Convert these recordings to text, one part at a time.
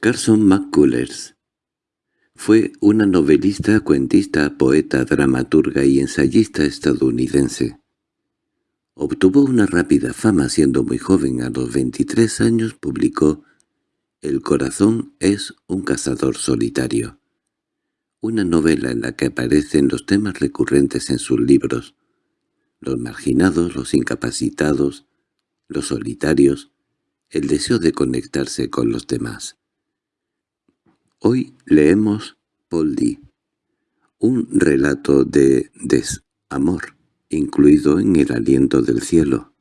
Carson McCullers fue una novelista, cuentista, poeta, dramaturga y ensayista estadounidense. Obtuvo una rápida fama siendo muy joven. A los 23 años publicó El corazón es un cazador solitario, una novela en la que aparecen los temas recurrentes en sus libros, los marginados, los incapacitados, los solitarios, el deseo de conectarse con los demás. Hoy leemos Poldi, un relato de desamor, incluido en el aliento del cielo.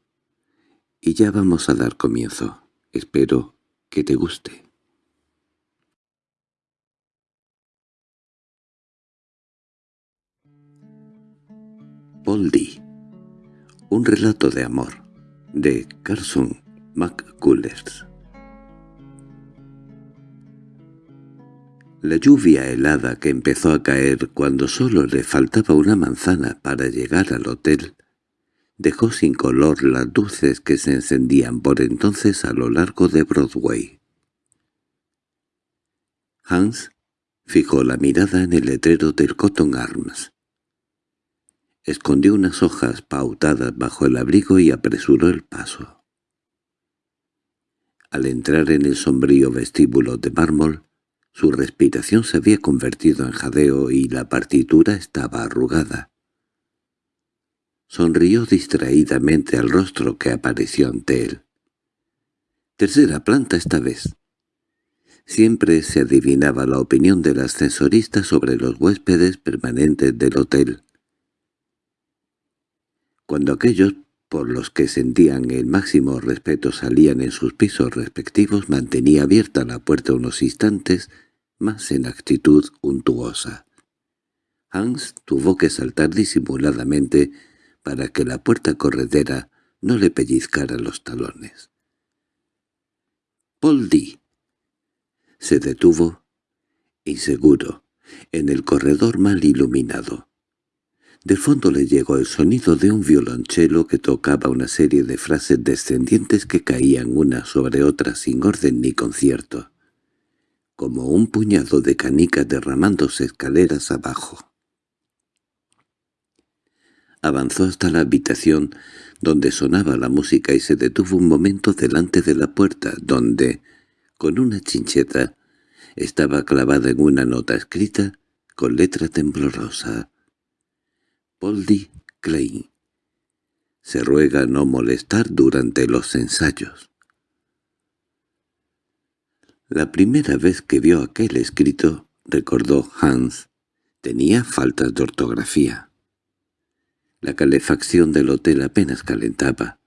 Y ya vamos a dar comienzo. Espero que te guste. Poldi, un relato de amor, de Carson McCullers. La lluvia helada que empezó a caer cuando solo le faltaba una manzana para llegar al hotel dejó sin color las luces que se encendían por entonces a lo largo de Broadway. Hans fijó la mirada en el letrero del Cotton Arms. Escondió unas hojas pautadas bajo el abrigo y apresuró el paso. Al entrar en el sombrío vestíbulo de mármol, su respiración se había convertido en jadeo y la partitura estaba arrugada. Sonrió distraídamente al rostro que apareció ante él. Tercera planta esta vez. Siempre se adivinaba la opinión del ascensorista sobre los huéspedes permanentes del hotel. Cuando aquellos por los que sentían el máximo respeto salían en sus pisos respectivos, mantenía abierta la puerta unos instantes más en actitud untuosa. Hans tuvo que saltar disimuladamente para que la puerta corredera no le pellizcara los talones. «Poldi». Se detuvo, inseguro, en el corredor mal iluminado. De fondo le llegó el sonido de un violonchelo que tocaba una serie de frases descendientes que caían una sobre otra sin orden ni concierto como un puñado de canicas derramándose escaleras abajo. Avanzó hasta la habitación donde sonaba la música y se detuvo un momento delante de la puerta, donde, con una chincheta, estaba clavada en una nota escrita con letra temblorosa. Poldi Klein. Se ruega no molestar durante los ensayos. La primera vez que vio aquel escrito, recordó Hans, tenía faltas de ortografía. La calefacción del hotel apenas calentaba.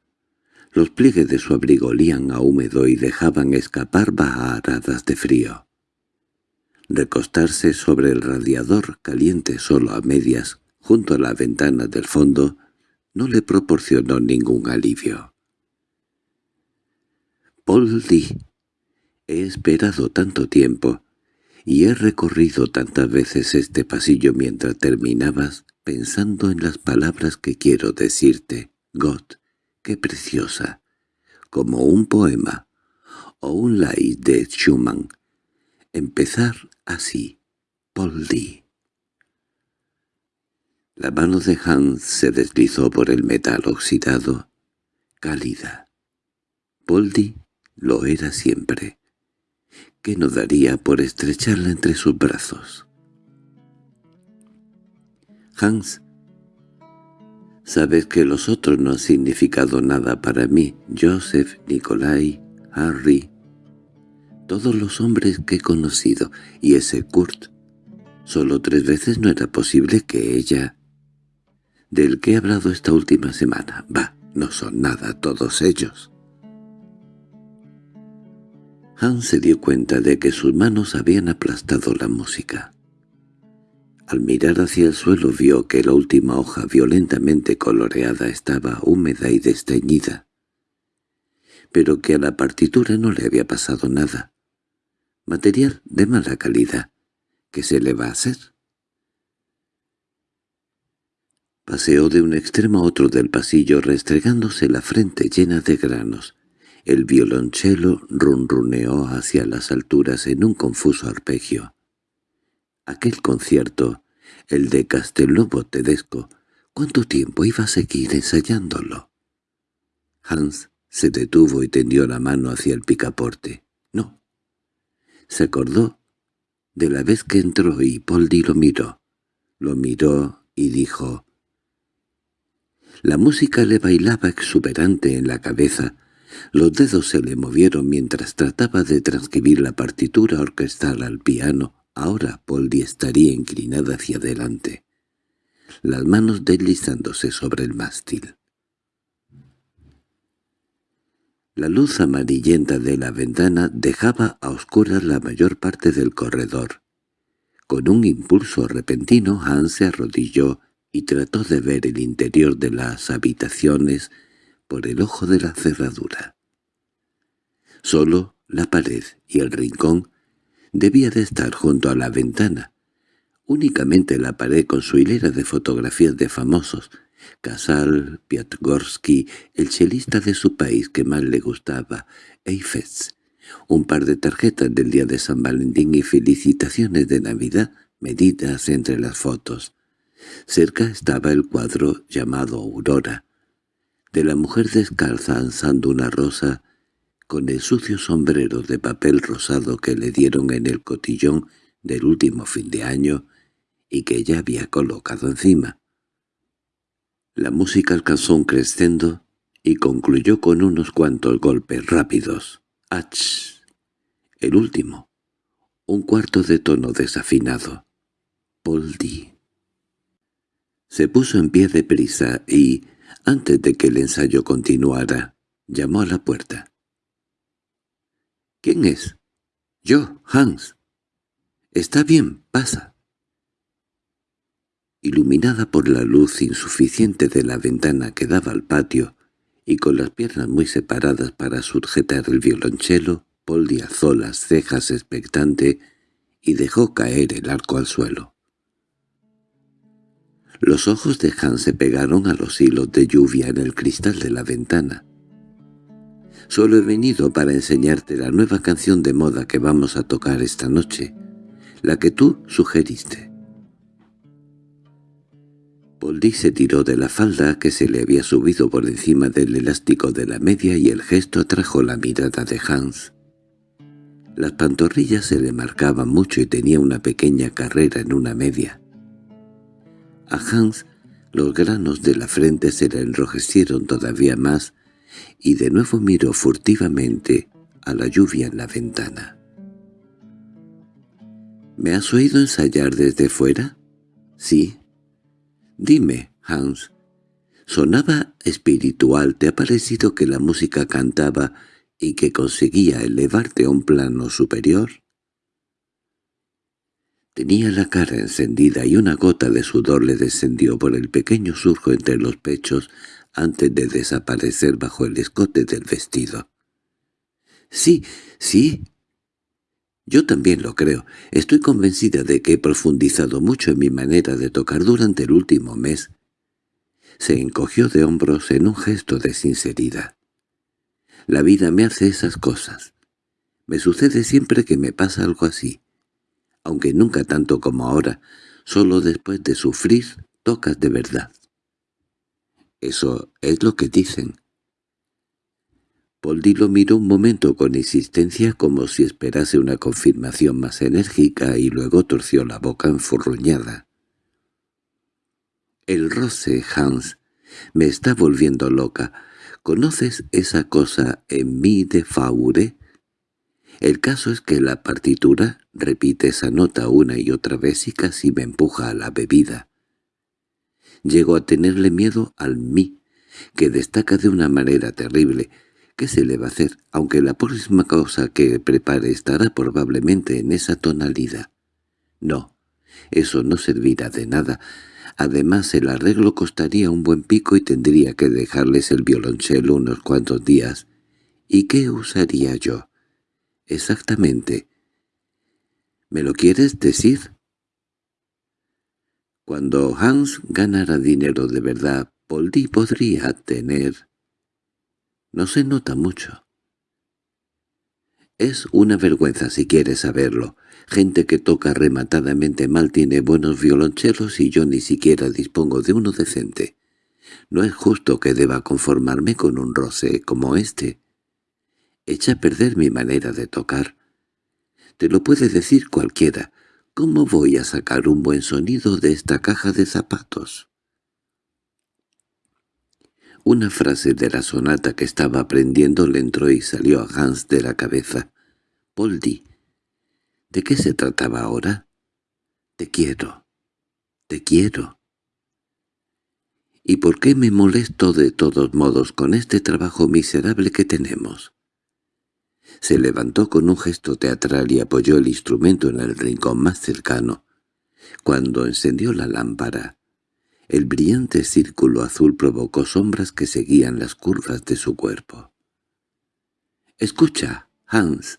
Los pliegues de su abrigo olían a húmedo y dejaban escapar baharadas de frío. Recostarse sobre el radiador caliente solo a medias, junto a la ventana del fondo, no le proporcionó ningún alivio. Poldi He esperado tanto tiempo, y he recorrido tantas veces este pasillo mientras terminabas pensando en las palabras que quiero decirte. God, qué preciosa, como un poema, o un lay de Schumann. Empezar así, Poldi. La mano de Hans se deslizó por el metal oxidado, cálida. Poldi lo era siempre que no daría por estrecharla entre sus brazos. Hans, sabes que los otros no han significado nada para mí, Joseph, Nikolai, Harry, todos los hombres que he conocido, y ese Kurt. Solo tres veces no era posible que ella... Del que he hablado esta última semana, va, no son nada todos ellos. Hans se dio cuenta de que sus manos habían aplastado la música. Al mirar hacia el suelo vio que la última hoja violentamente coloreada estaba húmeda y desteñida, pero que a la partitura no le había pasado nada. Material de mala calidad. ¿Qué se le va a hacer? Paseó de un extremo a otro del pasillo restregándose la frente llena de granos El violonchelo runruneó hacia las alturas en un confuso arpegio. Aquel concierto, el de Castelnuovo Tedesco, ¿cuánto tiempo iba a seguir ensayándolo? Hans se detuvo y tendió la mano hacia el picaporte. No. Se acordó de la vez que entró y Poldi lo miró. Lo miró y dijo... La música le bailaba exuberante en la cabeza. Los dedos se le movieron mientras trataba de transcribir la partitura orquestal al piano. Ahora Poldi estaría inclinada hacia adelante, las manos deslizándose sobre el mástil. La luz amarillenta de la ventana dejaba a oscuras la mayor parte del corredor. Con un impulso repentino Hans se arrodilló y trató de ver el interior de las habitaciones por el ojo de la cerradura. Solo la pared y el rincón debía de estar junto a la ventana. Únicamente la pared con su hilera de fotografías de famosos, Casal, Piatgorsky, el chelista de su país que más le gustaba, Eiffels, un par de tarjetas del día de San Valentín y felicitaciones de Navidad medidas entre las fotos. Cerca estaba el cuadro llamado Aurora, de la mujer descalza alzando una rosa con el sucio sombrero de papel rosado que le dieron en el cotillón del último fin de año y que ella había colocado encima. La música alcanzó un crescendo y concluyó con unos cuantos golpes rápidos. ¡Ach! El último. Un cuarto de tono desafinado. Poldi. Se puso en pie de prisa y, antes de que el ensayo continuara, llamó a la puerta. —¿Quién es? —Yo, Hans. —Está bien, pasa. Iluminada por la luz insuficiente de la ventana que daba al patio, y con las piernas muy separadas para sujetar el violonchelo, Poldi alzó las cejas expectante y dejó caer el arco al suelo. Los ojos de Hans se pegaron a los hilos de lluvia en el cristal de la ventana. Solo he venido para enseñarte la nueva canción de moda que vamos a tocar esta noche, la que tú sugeriste. Poldi se tiró de la falda que se le había subido por encima del elástico de la media y el gesto atrajo la mirada de Hans. Las pantorrillas se le marcaban mucho y tenía una pequeña carrera en una media. A Hans los granos de la frente se le enrojecieron todavía más y de nuevo miró furtivamente a la lluvia en la ventana. —¿Me has oído ensayar desde fuera? —Sí. —Dime, Hans, ¿sonaba espiritual? ¿Te ha parecido que la música cantaba y que conseguía elevarte a un plano superior? Tenía la cara encendida y una gota de sudor le descendió por el pequeño surco entre los pechos antes de desaparecer bajo el escote del vestido. —Sí, sí. Yo también lo creo. Estoy convencida de que he profundizado mucho en mi manera de tocar durante el último mes. Se encogió de hombros en un gesto de sinceridad. La vida me hace esas cosas. Me sucede siempre que me pasa algo así aunque nunca tanto como ahora, solo después de sufrir tocas de verdad. Eso es lo que dicen. Poldi lo miró un momento con insistencia como si esperase una confirmación más enérgica y luego torció la boca enfurruñada. El roce, Hans, me está volviendo loca. ¿Conoces esa cosa en mí de Faure? El caso es que la partitura repite esa nota una y otra vez y casi me empuja a la bebida. Llego a tenerle miedo al mí, que destaca de una manera terrible. ¿Qué se le va a hacer? Aunque la próxima cosa que prepare estará probablemente en esa tonalidad. No, eso no servirá de nada. Además el arreglo costaría un buen pico y tendría que dejarles el violonchelo unos cuantos días. ¿Y qué usaría yo? Exactamente. ¿Me lo quieres decir? Cuando Hans ganara dinero de verdad, Poldi podría tener... No se nota mucho. Es una vergüenza si quieres saberlo. Gente que toca rematadamente mal tiene buenos violonchelos y yo ni siquiera dispongo de uno decente. No es justo que deba conformarme con un roce como este. Echa a perder mi manera de tocar. Te lo puede decir cualquiera. ¿Cómo voy a sacar un buen sonido de esta caja de zapatos? Una frase de la sonata que estaba aprendiendo le entró y salió a Hans de la cabeza. «Poldi, ¿de qué se trataba ahora?» «Te quiero, te quiero». ¿Y por qué me molesto de todos modos con este trabajo miserable que tenemos? Se levantó con un gesto teatral y apoyó el instrumento en el rincón más cercano. Cuando encendió la lámpara, el brillante círculo azul provocó sombras que seguían las curvas de su cuerpo. «Escucha, Hans,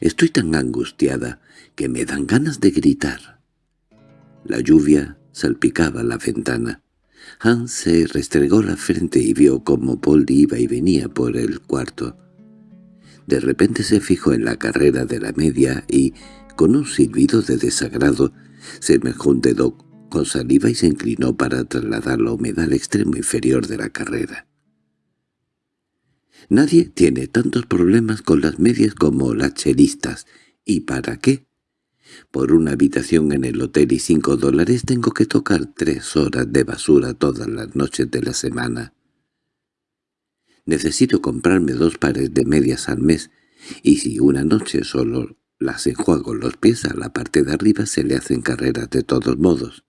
estoy tan angustiada que me dan ganas de gritar». La lluvia salpicaba la ventana. Hans se restregó la frente y vio cómo Paul iba y venía por el cuarto. De repente se fijó en la carrera de la media y, con un silbido de desagrado, se mejó un dedo con saliva y se inclinó para trasladar la humedad al extremo inferior de la carrera. Nadie tiene tantos problemas con las medias como las chelistas. ¿Y para qué? Por una habitación en el hotel y cinco dólares tengo que tocar tres horas de basura todas las noches de la semana. Necesito comprarme dos pares de medias al mes, y si una noche solo las enjuago los pies a la parte de arriba se le hacen carreras de todos modos.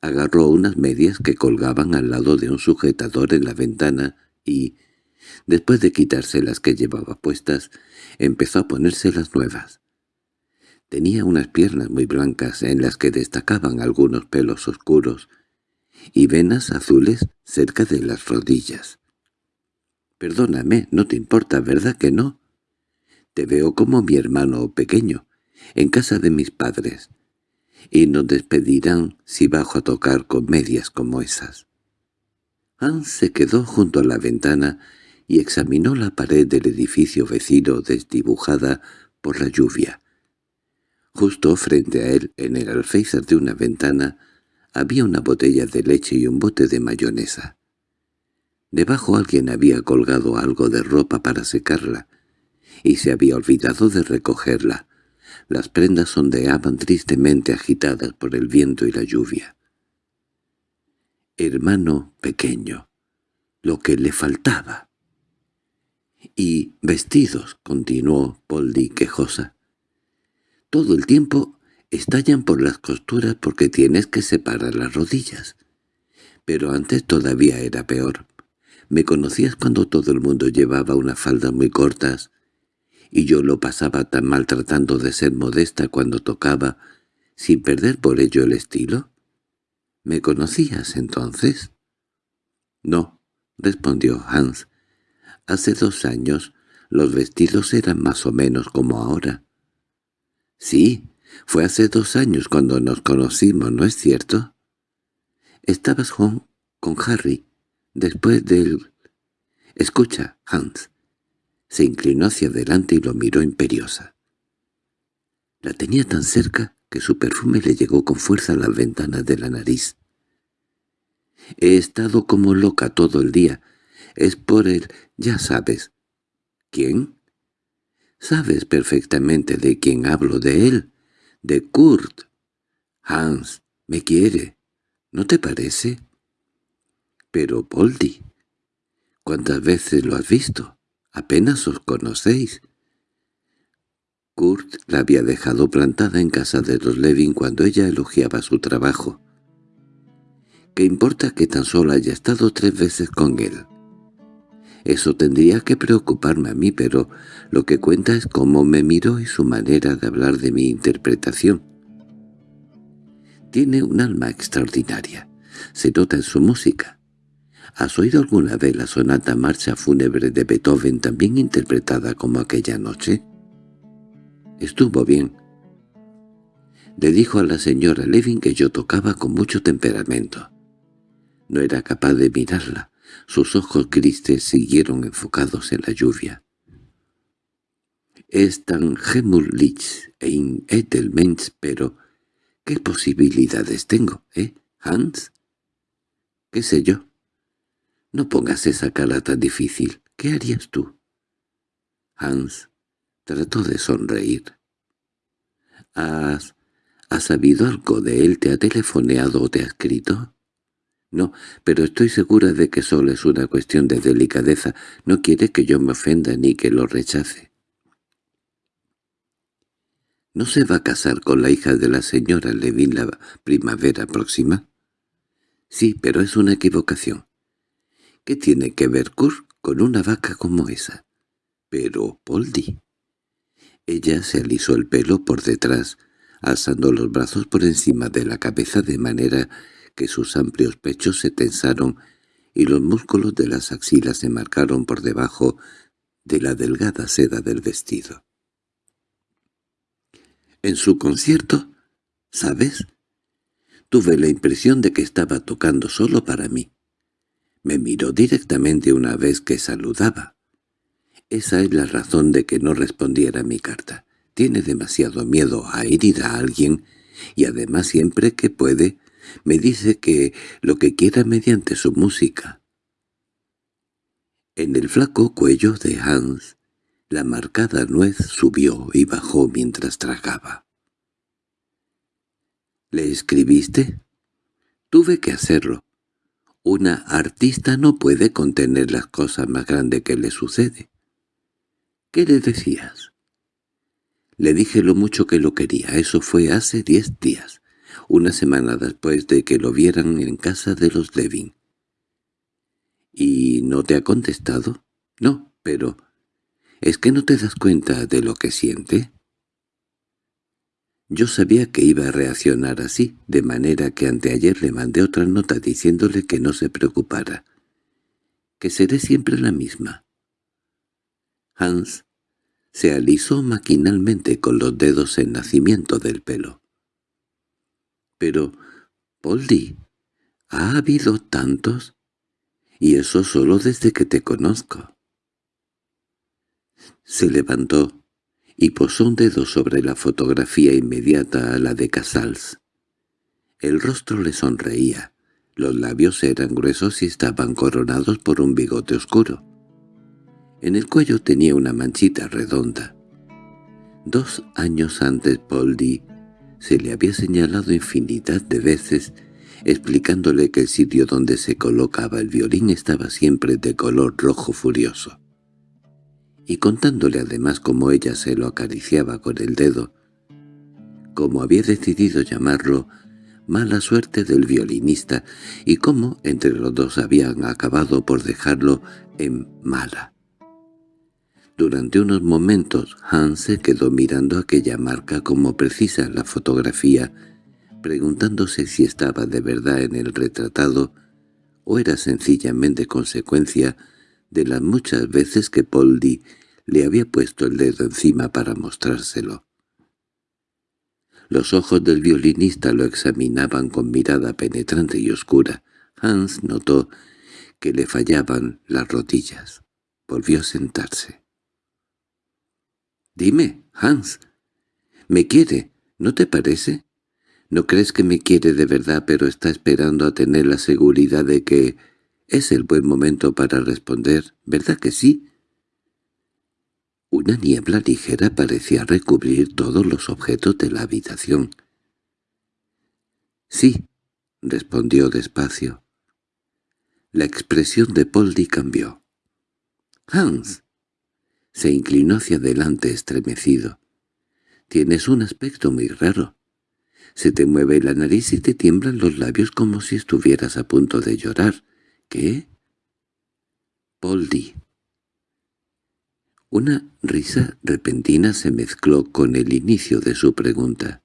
Agarró unas medias que colgaban al lado de un sujetador en la ventana y, después de quitarse las que llevaba puestas, empezó a ponerse las nuevas. Tenía unas piernas muy blancas en las que destacaban algunos pelos oscuros y venas azules cerca de las rodillas. «Perdóname, no te importa, ¿verdad que no? Te veo como mi hermano pequeño, en casa de mis padres y nos despedirán si bajo a tocar con medias como esas. Hans se quedó junto a la ventana y examinó la pared del edificio vecino desdibujada por la lluvia. Justo frente a él, en el alféizar de una ventana, había una botella de leche y un bote de mayonesa. Debajo alguien había colgado algo de ropa para secarla, y se había olvidado de recogerla. Las prendas ondeaban tristemente agitadas por el viento y la lluvia. Hermano pequeño, lo que le faltaba. Y vestidos, continuó Poldi quejosa. Todo el tiempo estallan por las costuras porque tienes que separar las rodillas. Pero antes todavía era peor. Me conocías cuando todo el mundo llevaba unas faldas muy cortas, y yo lo pasaba tan mal tratando de ser modesta cuando tocaba, sin perder por ello el estilo? ¿Me conocías entonces? No, respondió Hans. Hace dos años los vestidos eran más o menos como ahora. Sí, fue hace dos años cuando nos conocimos, ¿no es cierto? Estabas Juan con Harry, después del... Escucha, Hans, se inclinó hacia adelante y lo miró imperiosa. La tenía tan cerca que su perfume le llegó con fuerza a las ventanas de la nariz. He estado como loca todo el día. Es por él, ya sabes. ¿Quién? Sabes perfectamente de quién hablo, de él, de Kurt. Hans, me quiere. ¿No te parece? Pero, Poldi, ¿cuántas veces lo has visto? Apenas os conocéis. Kurt la había dejado plantada en casa de los Levin cuando ella elogiaba su trabajo. ¿Qué importa que tan solo haya estado tres veces con él? Eso tendría que preocuparme a mí, pero lo que cuenta es cómo me miró y su manera de hablar de mi interpretación. Tiene un alma extraordinaria. Se nota en su música. ¿Has oído alguna vez la sonata marcha fúnebre de Beethoven también interpretada como aquella noche? Estuvo bien. Le dijo a la señora Levin que yo tocaba con mucho temperamento. No era capaz de mirarla. Sus ojos grises siguieron enfocados en la lluvia. es tan gemulich ein Edelmensch, pero ¿qué posibilidades tengo, eh, Hans? ¿Qué sé yo? No pongas esa cara tan difícil. ¿Qué harías tú? Hans trató de sonreír. ¿Has, ¿Has sabido algo de él? ¿Te ha telefoneado o te ha escrito? No, pero estoy segura de que solo es una cuestión de delicadeza. No quiere que yo me ofenda ni que lo rechace. ¿No se va a casar con la hija de la señora Levin la primavera próxima? Sí, pero es una equivocación. ¿Qué tiene que ver Kurt con una vaca como esa? Pero, Poldi. Ella se alisó el pelo por detrás, alzando los brazos por encima de la cabeza de manera que sus amplios pechos se tensaron y los músculos de las axilas se marcaron por debajo de la delgada seda del vestido. En su concierto, ¿sabes? Tuve la impresión de que estaba tocando solo para mí. Me miró directamente una vez que saludaba. Esa es la razón de que no respondiera a mi carta. Tiene demasiado miedo a herir a alguien y además siempre que puede me dice que lo que quiera mediante su música. En el flaco cuello de Hans la marcada nuez subió y bajó mientras tragaba. —¿Le escribiste? Tuve que hacerlo. Una artista no puede contener las cosas más grandes que le sucede. ¿Qué le decías? Le dije lo mucho que lo quería. Eso fue hace diez días, una semana después de que lo vieran en casa de los Levin. —¿Y no te ha contestado? —No, pero ¿Es que no te das cuenta de lo que siente? Yo sabía que iba a reaccionar así, de manera que anteayer le mandé otra nota diciéndole que no se preocupara, que seré siempre la misma. Hans se alisó maquinalmente con los dedos en nacimiento del pelo. Pero, Polly, ¿ha habido tantos? Y eso solo desde que te conozco. Se levantó y posó un dedo sobre la fotografía inmediata a la de Casals. El rostro le sonreía, los labios eran gruesos y estaban coronados por un bigote oscuro. En el cuello tenía una manchita redonda. Dos años antes Poldi se le había señalado infinidad de veces, explicándole que el sitio donde se colocaba el violín estaba siempre de color rojo furioso y contándole además cómo ella se lo acariciaba con el dedo, cómo había decidido llamarlo mala suerte del violinista y cómo entre los dos habían acabado por dejarlo en mala. Durante unos momentos Hans se quedó mirando aquella marca como precisa la fotografía, preguntándose si estaba de verdad en el retratado o era sencillamente consecuencia de las muchas veces que Poldi le había puesto el dedo encima para mostrárselo. Los ojos del violinista lo examinaban con mirada penetrante y oscura. Hans notó que le fallaban las rodillas. Volvió a sentarse. «Dime, Hans, ¿me quiere? ¿No te parece? ¿No crees que me quiere de verdad pero está esperando a tener la seguridad de que es el buen momento para responder, ¿verdad que sí? Una niebla ligera parecía recubrir todos los objetos de la habitación. —Sí —respondió despacio. La expresión de Poldi cambió. —Hans se inclinó hacia adelante estremecido. —Tienes un aspecto muy raro. Se te mueve la nariz y te tiemblan los labios como si estuvieras a punto de llorar. —¿Qué? Poldi. Una risa repentina se mezcló con el inicio de su pregunta.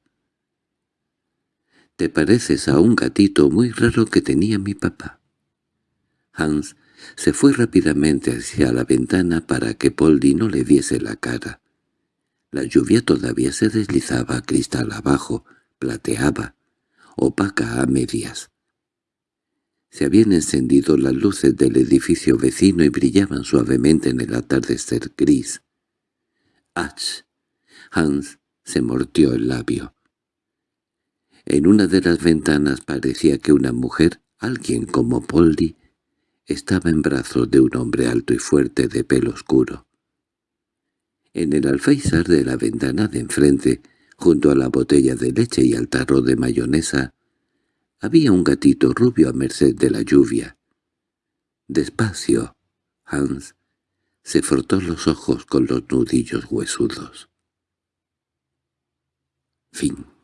«Te pareces a un gatito muy raro que tenía mi papá». Hans se fue rápidamente hacia la ventana para que Poldi no le diese la cara. La lluvia todavía se deslizaba cristal abajo, plateaba, opaca a medias. Se habían encendido las luces del edificio vecino y brillaban suavemente en el atardecer gris. «¡Ach!» Hans se mordió el labio. En una de las ventanas parecía que una mujer, alguien como Polly, estaba en brazos de un hombre alto y fuerte de pelo oscuro. En el alféizar de la ventana de enfrente, junto a la botella de leche y al tarro de mayonesa, había un gatito rubio a merced de la lluvia. Despacio, Hans se frotó los ojos con los nudillos huesudos. Fin